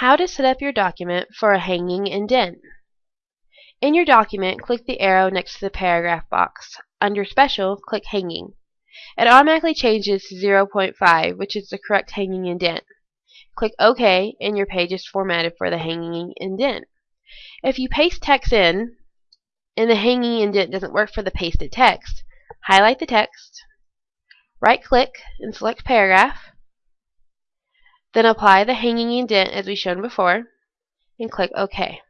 How to set up your document for a hanging indent. In your document, click the arrow next to the paragraph box. Under Special, click Hanging. It automatically changes to 0.5, which is the correct hanging indent. Click OK, and your page is formatted for the hanging indent. If you paste text in, and the hanging indent doesn't work for the pasted text, highlight the text, right-click, and select Paragraph, then apply the hanging indent as we shown before, and click OK.